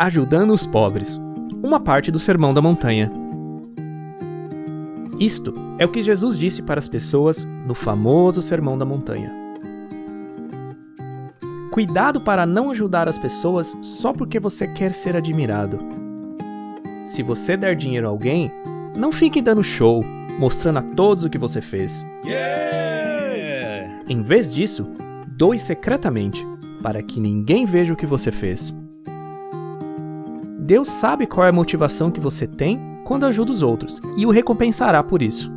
Ajudando os pobres. Uma parte do Sermão da Montanha. Isto é o que Jesus disse para as pessoas no famoso Sermão da Montanha. Cuidado para não ajudar as pessoas só porque você quer ser admirado. Se você der dinheiro a alguém, não fique dando show, mostrando a todos o que você fez. Yeah! Em vez disso, doe secretamente, para que ninguém veja o que você fez. Deus sabe qual é a motivação que você tem quando ajuda os outros e o recompensará por isso.